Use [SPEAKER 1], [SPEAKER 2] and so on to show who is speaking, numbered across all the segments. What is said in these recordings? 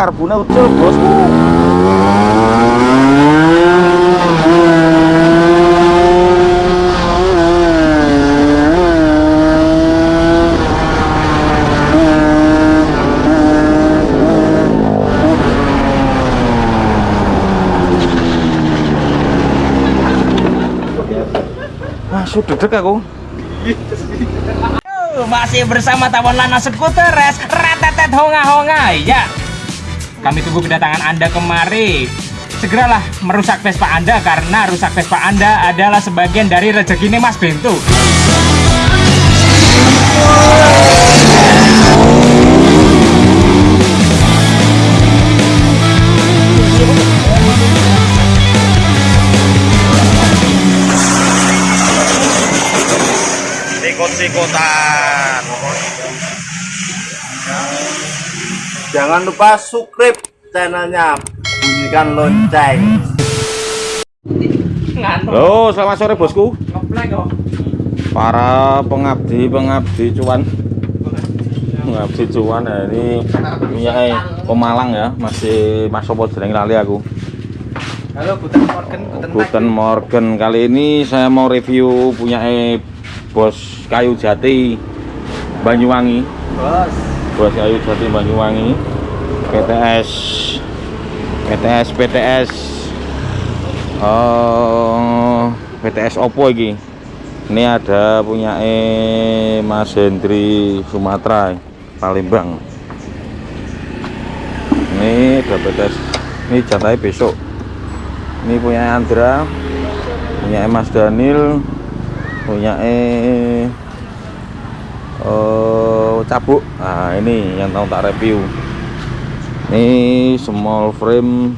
[SPEAKER 1] karbonnya ucul bosku Masuk dedek aku.
[SPEAKER 2] Masih bersama Tawon Lana Skuter Res Retetet Honga Honga Ya Kami tunggu kedatangan Anda kemari. Segeralah merusak Vespa Anda Karena rusak Vespa Anda adalah sebagian dari rezeki Mas Bento
[SPEAKER 1] sikut-sikutan jangan lupa subscribe channelnya bunyikan lonceng Halo, selamat sore bosku. Para pengabdi-pengabdi cuan. Pengabdi cuan ya ini punya Pemalang ya, masih Mas Sopo jeneng lali aku.
[SPEAKER 2] Halo Guten Morgen Guten
[SPEAKER 1] Guten Morgen. Kali ini saya mau review punya Bos Kayu Jati Banyuwangi.
[SPEAKER 2] Bos
[SPEAKER 1] Bos Kayu Jati Banyuwangi. PTS PTS PTS Oh, PTS Oppo iki. Ini ada punya eh Mas Hendri Sumatera Palembang. Ini ada PTS. Ini jantai besok. Ini punya Andra, punya Mas Daniel, punya eh oh, cabuk. Nah, ini yang tahu tak review. Ini small frame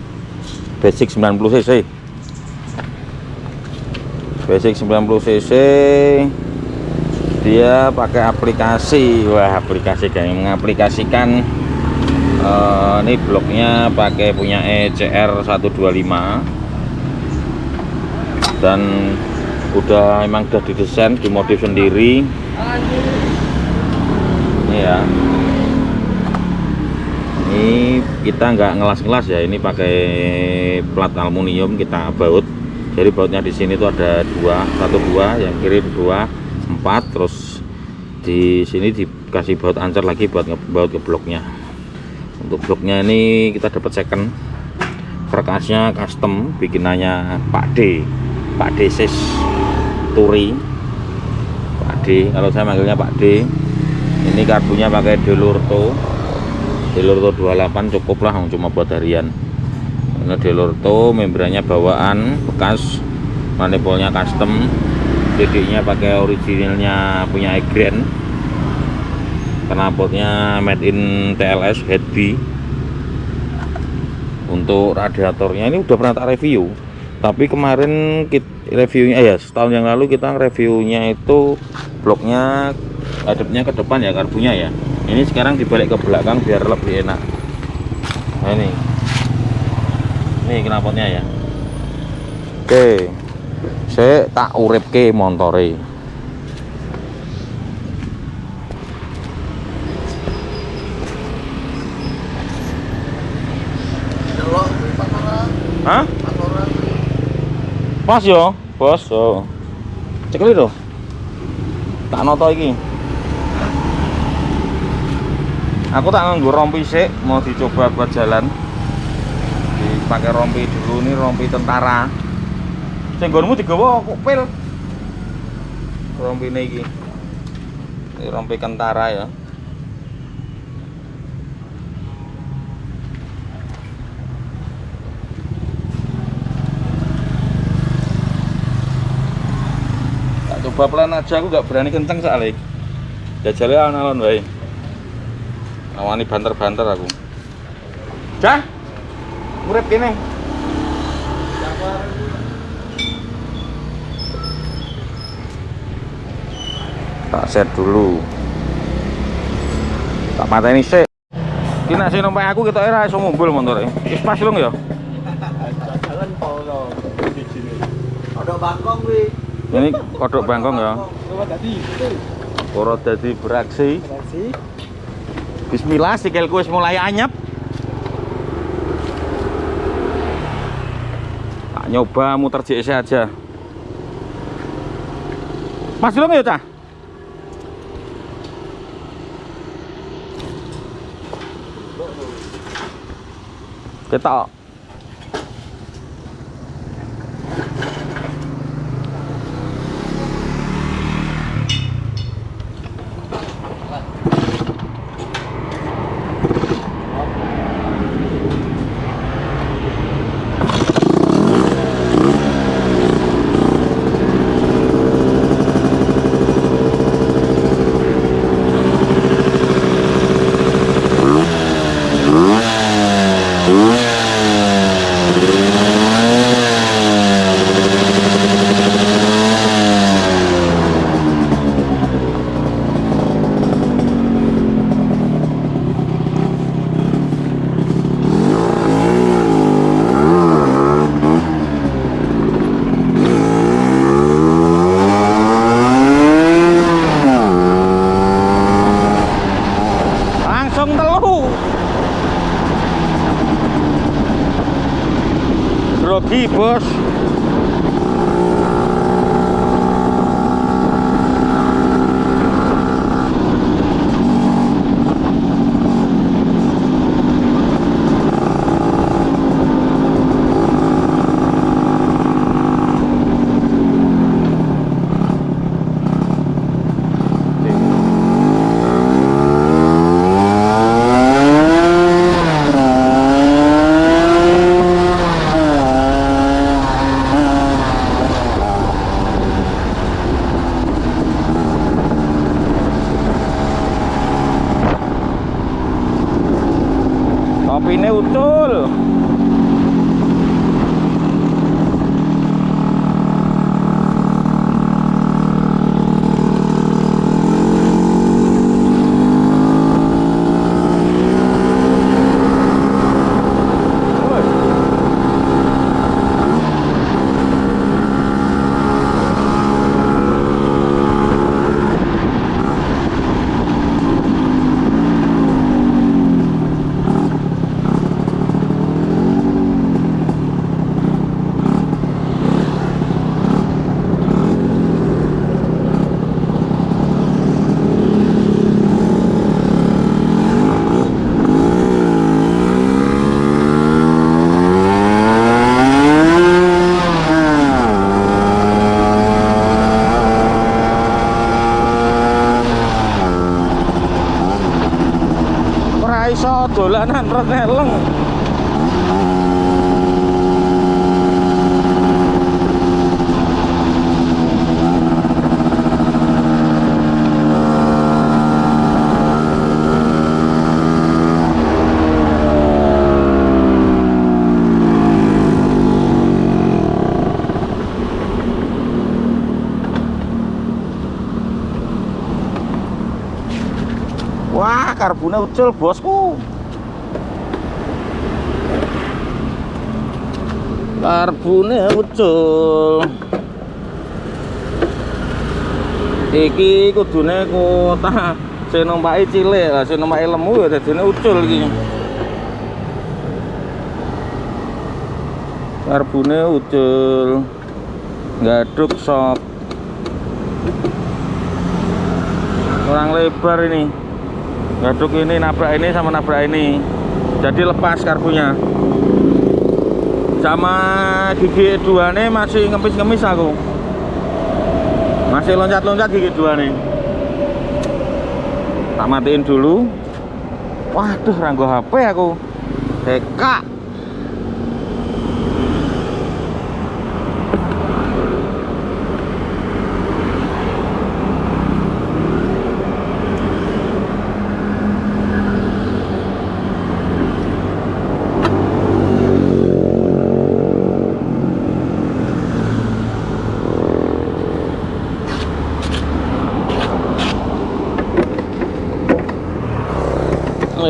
[SPEAKER 1] basic 90 cc. Basic 90 cc. Dia pakai aplikasi. Wah aplikasi kayak mengaplikasikan uh, ini bloknya pakai punya ECR 125 dan udah emang udah didesain dimodif sendiri. Ini ya ini kita nggak ngelas-ngelas ya ini pakai plat aluminium kita baut. Jadi bautnya di sini tuh ada dua satu dua yang kiri dua empat terus di sini dikasih baut ancar lagi buat baut ke bloknya. Untuk bloknya ini kita dapat second. Perkasnya custom bikinannya Pak D. Pak D Sis Turi. Pak D kalau saya manggilnya Pak D. Ini karbunya pakai Delurto Delurto 28 cukup lah cuma buat harian. Ini Delorto membrannya bawaan bekas manifoldnya custom DD-nya pakai originalnya punya Egren knalpotnya made in TLS head B. Untuk radiatornya ini udah pernah tak review. Tapi kemarin kita reviewnya eh ya setahun yang lalu kita reviewnya itu bloknya hadapnya ke depan ya karbunya ya ini sekarang dibalik ke belakang biar lebih enak nah ini ini knalpotnya ya oke saya tak urip ke montore Hah? Pas yo, bos. Oh. Cekli lho. Tak noto iki. Aku tak nganggo rompi sik, mau dicoba buat jalan. Pakai rompi dulu nih rompi tentara. Senggonmu digawa kok pil? Rompi ini ini rompi tentara ya. Tak coba pelan aja aku gak berani kenceng soalnya. Jajalnya alon-alon baik awani banter-banter aku. Cah? urip kene. Tak set dulu. Tak mata ini sih kena sih numpak aku kita era iso ngumpul motor wis pas lho ya.
[SPEAKER 3] Jalan polo. Kodok bangkong wi
[SPEAKER 1] ini kodok bangkong ya. Koro dadi beraksi. Bismillah sikilku wis mulai anyep. Tak nyoba muter JS aja Mas belum ya cah kita Yeah. Grogi bos topine utul ora iso dolanan reneleng Wah, karbonnya ucul bosku. Karbonnya ucul. Iki kudune kota sing numpaki cilik, lah sing lemu ya dadine ucul iki. Karbonnya ucul. Gaduk sok. Kurang lebar ini ngaduk ini nabrak ini sama nabrak ini. Jadi lepas karbunya sama gigi dua nih masih ngemis-ngemis aku. Masih loncat-loncat gigi dua nih tak matiin dulu. Waduh ranggo HP aku. Heka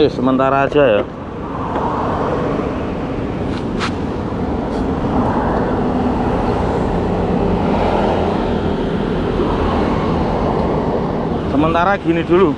[SPEAKER 1] Eh, sementara aja ya. Sementara gini dulu.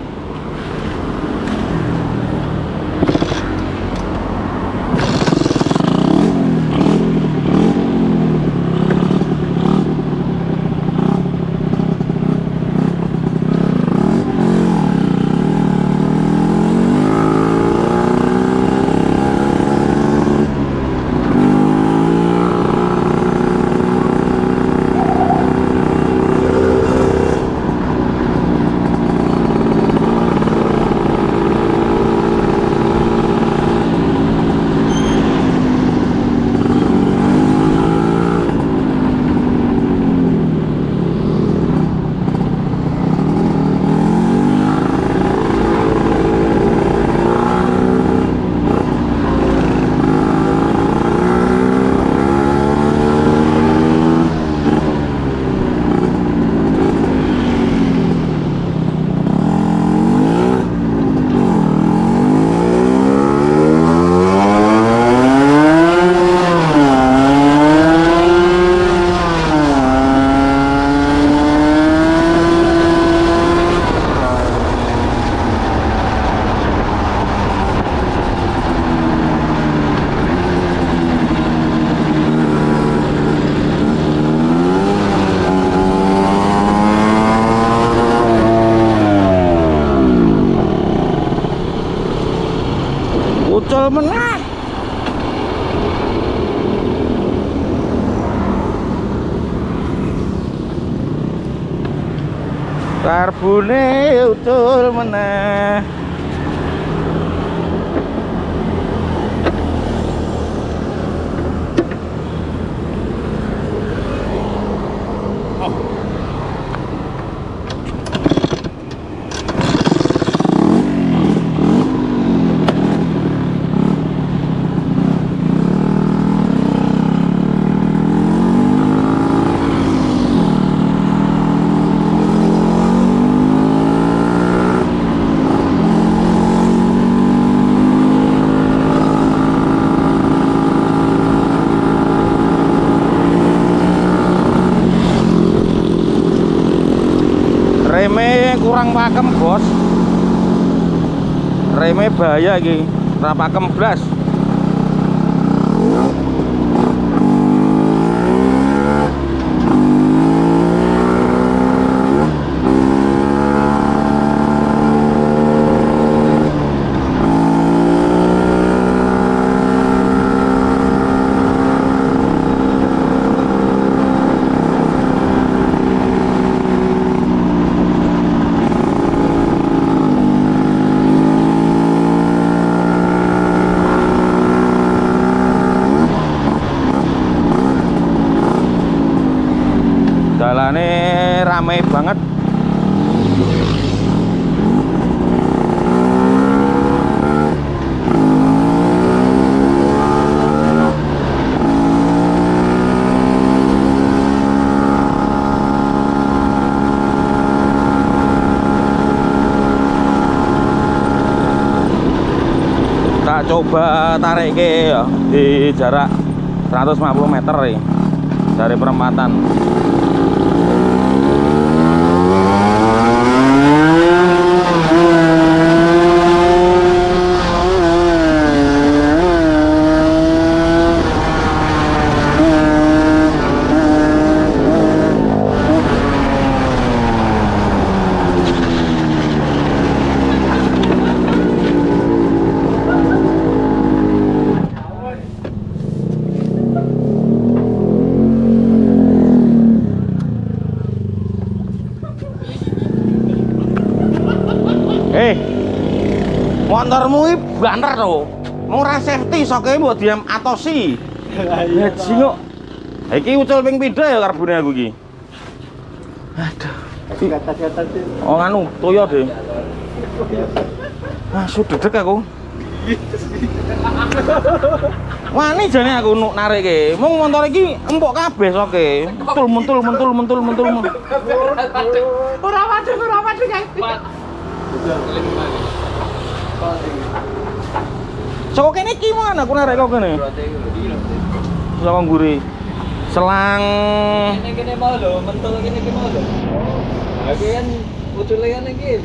[SPEAKER 1] ucul meneh karbune ucul meneh reme kurang pakem bos. Reme bahaya iki. Ora pakem blas coba tarik ke ya di jarak 150 meter dari perempatan Eh, motormu ini banter tuh. Mau ora safety soke mbok diam atosi. Ya jingok. Iki ucul ping pindha ya karbone aku iki. Aduh. Oh nganu, toyo deh. Ah, sudah dedek aku. Wani jane aku nuk narik ke. Mung motor iki empuk kabeh soke. Mentul mentul mentul mentul mentul. mentul.
[SPEAKER 2] Ora waduh, ora guys.
[SPEAKER 1] Saka kene iki mana aku narik kok kene. Saka mburi. Selang
[SPEAKER 3] Ini kene mau lho, mentul kene ki mau lho. Aku kan ucule kan iki.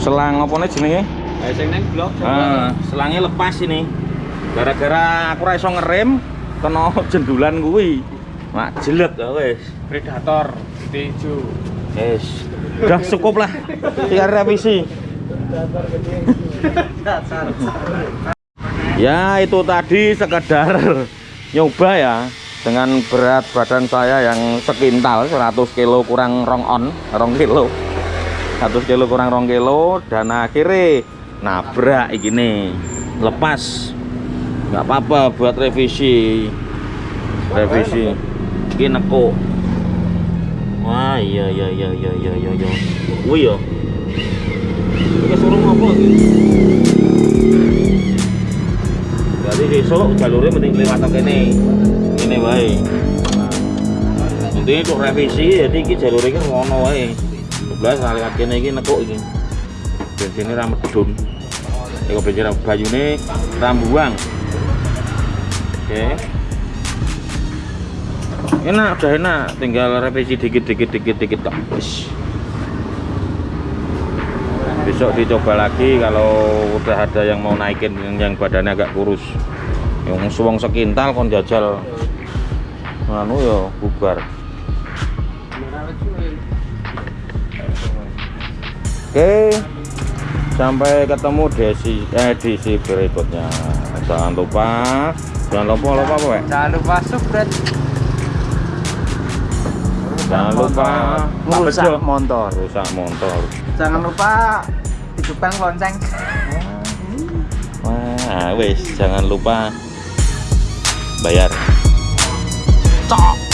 [SPEAKER 1] Selang apa nih jenenge?
[SPEAKER 3] Ayo sing nang blok.
[SPEAKER 1] Ah, selangnya lepas ini. Gara-gara aku ra iso ngerem kena jendulan kuwi. Mak jelek wis.
[SPEAKER 2] Predator hijau.
[SPEAKER 1] Wis. Udah cukup lah. Tinggal revisi. Ya itu tadi sekedar nyoba ya dengan berat badan saya yang sekintal 100 kilo kurang rong on rong kilo. 100 kilo kurang rong kilo dan akhirnya nabrak ini lepas. Nggak apa-apa buat revisi. Revisi. Ini neko wah iya iya iya iya iya iya iya. Wih ya Berarti besok jalurnya mending lewat ke ini ini baik nanti untuk revisi jadi ini jalurnya kan ngono wae. 12 kali kene iki nekuk iki bensinnya ra medun Eko bensin bayune rambuang. Oke. Enak udah enak. Tinggal revisi dikit dikit dikit dikit Wis. Besok dicoba lagi kalau udah ada yang mau naikin yang, badannya agak kurus yang suwong sekintal kon jajal anu ya bubar oke sampai ketemu di edisi berikutnya jangan lupa jangan lupa lupa apa Wek?
[SPEAKER 4] Jangan lupa subscribe.
[SPEAKER 1] jangan lupa
[SPEAKER 4] Rusak motor.
[SPEAKER 1] rusak motor
[SPEAKER 4] Jangan lupa hidupkan lonceng.
[SPEAKER 1] wah wes jangan lupa bayar
[SPEAKER 4] Cok.